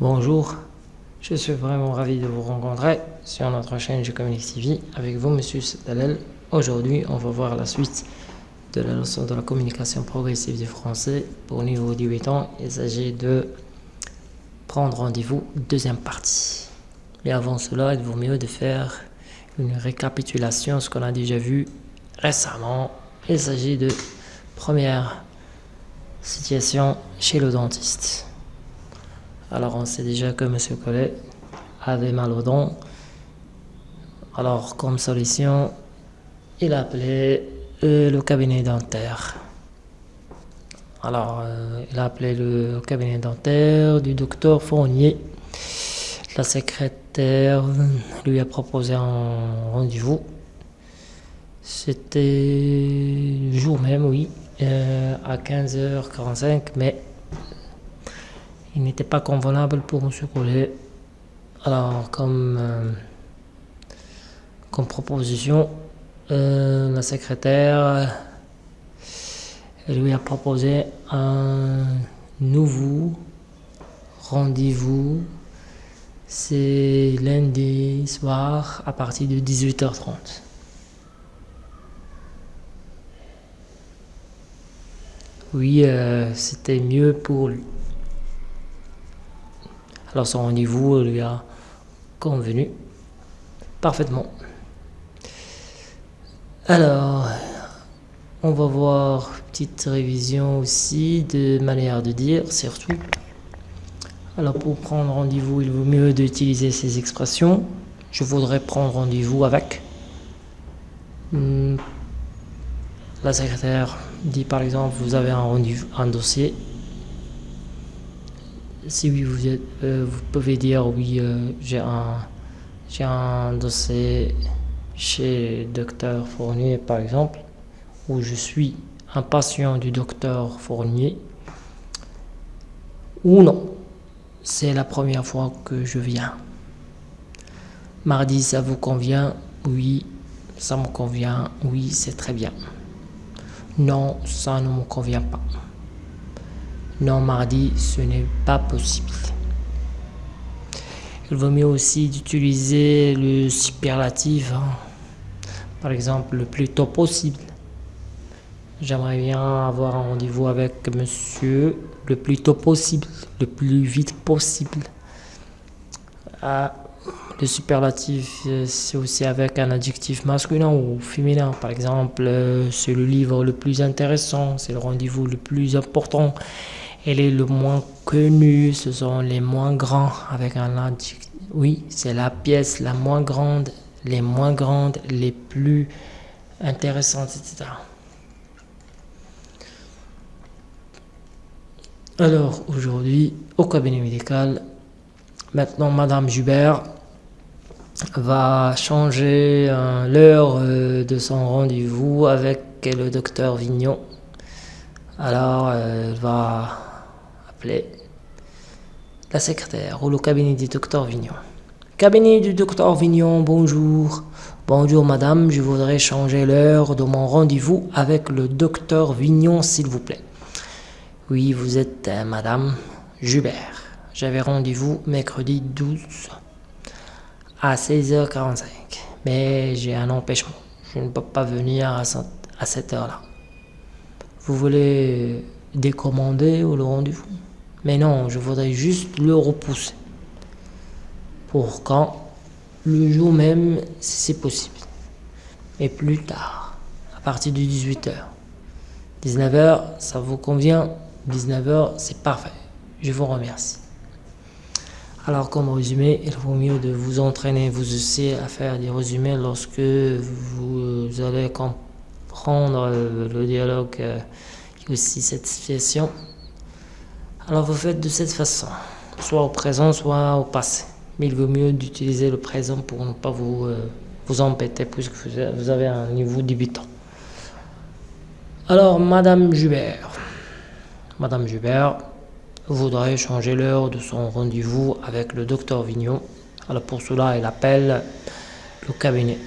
Bonjour, je suis vraiment ravi de vous rencontrer sur notre chaîne Je Communique TV avec vous, Monsieur Dalel. Aujourd'hui, on va voir la suite de la leçon de la communication progressive du français pour niveau 18 ans. Il s'agit de prendre rendez-vous, deuxième partie. Mais avant cela, il vaut mieux de faire une récapitulation, ce qu'on a déjà vu récemment. Il s'agit de première situation chez le dentiste. Alors on sait déjà que M. Collet avait mal aux dents. Alors comme solution, il a appelé euh, le cabinet dentaire. Alors euh, il a appelé le cabinet dentaire du docteur Fournier. La secrétaire lui a proposé un rendez-vous. C'était le jour même, oui, euh, à 15h45, mais il n'était pas convenable pour M. Collet. Alors, comme, euh, comme proposition, euh, la secrétaire lui a proposé un nouveau rendez-vous. C'est lundi soir à partir de 18h30. Oui, euh, c'était mieux pour lui. Son rendez-vous lui a convenu parfaitement. Alors, on va voir petite révision aussi de manière de dire, surtout. Alors pour prendre rendez-vous, il vaut mieux d'utiliser ces expressions. Je voudrais prendre rendez-vous avec. Hmm. La secrétaire dit par exemple, vous avez un rendez-vous, un dossier si oui, euh, vous pouvez dire oui, euh, j'ai un, un dossier chez docteur Fournier par exemple, où je suis un patient du docteur Fournier, ou non, c'est la première fois que je viens. Mardi, ça vous convient? Oui, ça me convient. Oui, c'est très bien. Non, ça ne me convient pas. Non, mardi, ce n'est pas possible. Il vaut mieux aussi d'utiliser le superlatif. Hein. Par exemple, le plus tôt possible. J'aimerais bien avoir un rendez-vous avec monsieur le plus tôt possible, le plus vite possible. Ah, le superlatif, c'est aussi avec un adjectif masculin ou féminin. Par exemple, euh, c'est le livre le plus intéressant, c'est le rendez-vous le plus important elle est le moins connu, ce sont les moins grands avec un adjectif. Oui, c'est la pièce la moins grande, les moins grandes, les plus intéressantes, etc. Alors aujourd'hui, au cabinet médical, maintenant Madame Jubert va changer euh, l'heure euh, de son rendez-vous avec le docteur Vignon. Alors, elle va la secrétaire ou le cabinet du docteur Vignon. Cabinet du docteur Vignon, bonjour. Bonjour madame, je voudrais changer l'heure de mon rendez-vous avec le docteur Vignon, s'il vous plaît. Oui, vous êtes euh, madame Jubert. J'avais rendez-vous mercredi 12 à 16h45. Mais j'ai un empêchement. Je ne peux pas venir à cette heure-là. Vous voulez décommander le rendez-vous? Mais non, je voudrais juste le repousser. Pour quand Le jour même, si c'est possible. Mais plus tard, à partir de 18h. 19h, ça vous convient? 19h, c'est parfait. Je vous remercie. Alors, comme résumé, il vaut mieux de vous entraîner, vous aussi, à faire des résumés lorsque vous allez comprendre le dialogue et aussi cette situation. Alors vous faites de cette façon, soit au présent, soit au passé. Mais il vaut mieux d'utiliser le présent pour ne pas vous, euh, vous embêter puisque vous avez un niveau débutant. Alors, Madame Jubert, Madame Jubert voudrait changer l'heure de son rendez-vous avec le docteur Vignon. Alors pour cela, elle appelle le cabinet.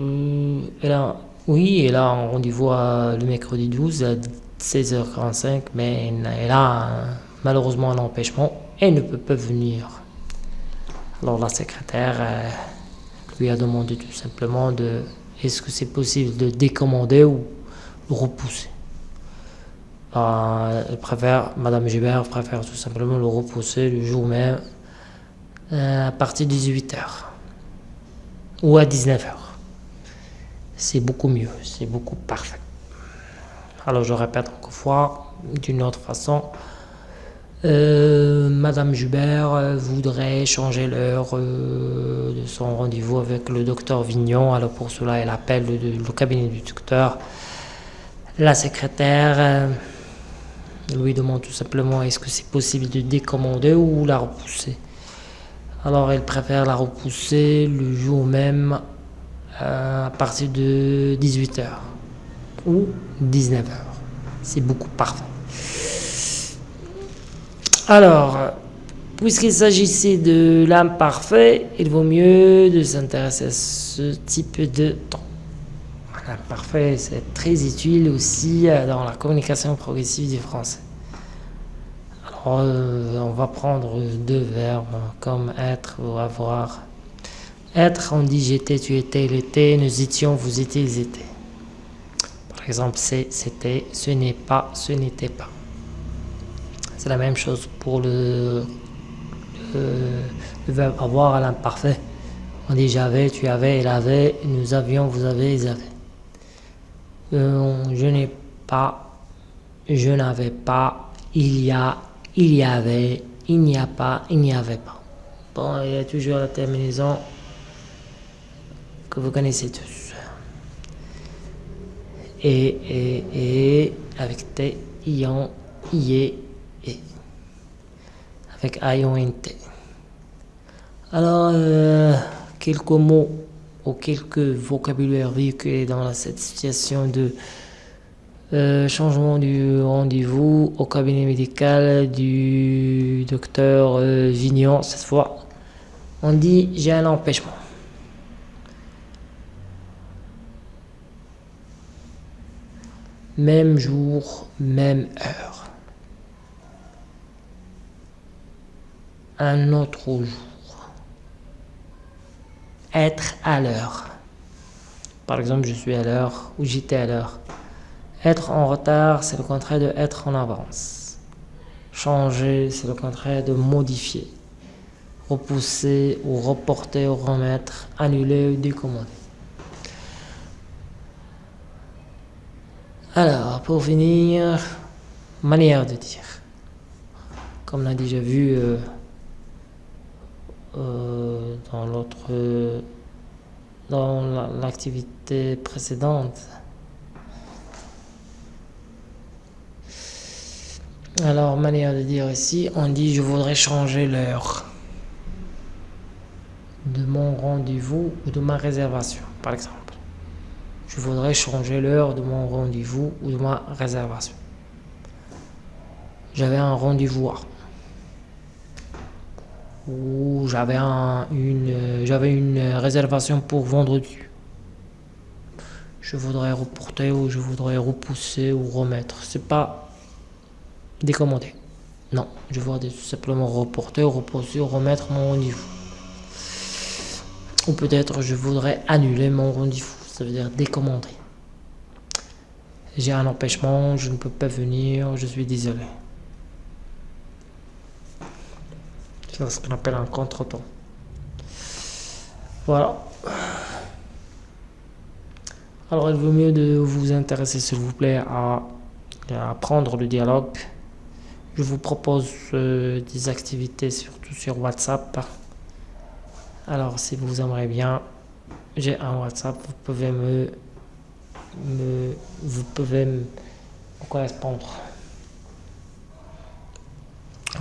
A, oui, elle a un rendez-vous le mercredi 12 à 16h45, mais elle a malheureusement un empêchement et ne peut pas venir. Alors la secrétaire euh, lui a demandé tout simplement de est-ce que c'est possible de décommander ou de repousser. Elle préfère, Madame Gilbert préfère tout simplement le repousser le jour même euh, à partir de 18h ou à 19h. C'est beaucoup mieux, c'est beaucoup parfait. Alors je répète encore fois, d'une autre façon, euh, Madame Jubert euh, voudrait changer l'heure euh, de son rendez-vous avec le docteur Vignon. Alors pour cela, elle appelle le, cabinet du docteur. La secrétaire lui demande tout simplement est-ce que c'est possible de décommander ou la repousser? Alors elle préfère la repousser le jour même à partir de 18h ou 19h. C'est beaucoup parfait. Alors, puisqu'il s'agissait de l'âme parfait, il vaut mieux de s'intéresser à ce type de temps. L'âme parfait, c'est très utile aussi dans la communication progressive du français. Alors, euh, on va prendre deux verbes comme être ou avoir. Être, on dit j'étais, tu étais, il était, nous étions, vous étiez, ils étaient. Exemple, c'était, ce n'est pas, ce n'était pas. C'est la même chose pour le, verbe avoir à l'imparfait. On dit j'avais, tu avais, il avait, nous avions, vous avez, ils avaient. Euh, je n'ai pas, je n'avais pas, il y a, il y avait, il n'y a pas, il n'y avait pas. Bon, il y a toujours la terminaison que vous connaissez tous. Et, et, et, avec t, ion, y, avec IONT. Alors, euh, quelques mots ou quelques vocabulaires véhiculés dans cette situation de euh, changement du rendez-vous au cabinet médical du docteur euh, Vignon. Cette fois, on dit j'ai un empêchement. Même jour, même heure. un autre jour. Être à l'heure. Par exemple, je suis à l'heure ou j'étais à l'heure. Être en retard, c'est le contraire de être en avance. Changer, c'est le contraire de modifier. Repousser ou reporter ou remettre, annuler ou décommander. Alors, pour finir, manière de dire. Comme on a déjà vu, euh, euh, dans l'autre dans l'activité précédente. Alors, manière de dire ici, on dit je voudrais changer l'heure de mon rendez-vous ou de ma réservation, par exemple. Je voudrais changer l'heure de mon rendez-vous ou de ma réservation. J'avais un rendez-vous où j'avais une, j'avais une réservation pour vendredi. Je voudrais reporter ou je voudrais repousser ou remettre. C'est pas décommandé. Non, je voudrais tout simplement reporter, repousser ou remettre mon rendez-vous. Ou peut-être je voudrais annuler mon rendez-vous. Ça veut dire décommander. J'ai un empêchement, je ne peux pas venir, je suis désolé. C'est ce qu'on appelle un contretemps. Voilà. Alors il vaut mieux de vous intéresser s'il vous plaît à, apprendre le dialogue. Je vous propose euh, des activités surtout sur WhatsApp. Alors si vous aimeriez bien, j'ai un WhatsApp, vous pouvez me, me vous pouvez me correspondre.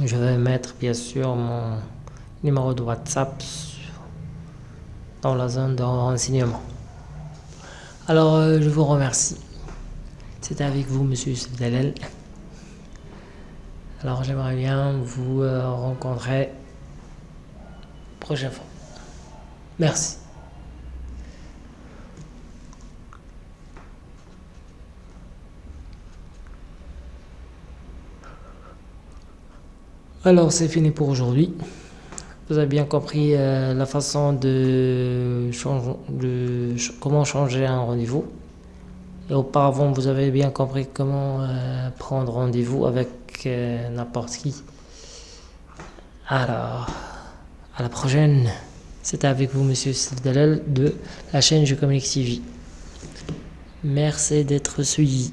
Je vais mettre bien sûr mon numéro de WhatsApp dans la zone de renseignement. Alors, euh, je vous remercie. C'était avec vous, monsieur Dalel. Alors, j'aimerais bien vous euh, rencontrer prochaine fois. Merci. Alors c'est fini pour aujourd'hui. Vous avez bien compris euh, la façon de, comment changer un rendez-vous. Et auparavant, vous avez bien compris comment euh, prendre rendez-vous avec euh, n'importe qui. Alors, à la prochaine. C'était avec vous, Monsieur Dalal de la chaîne Je Communique TV. Merci d'être suivi.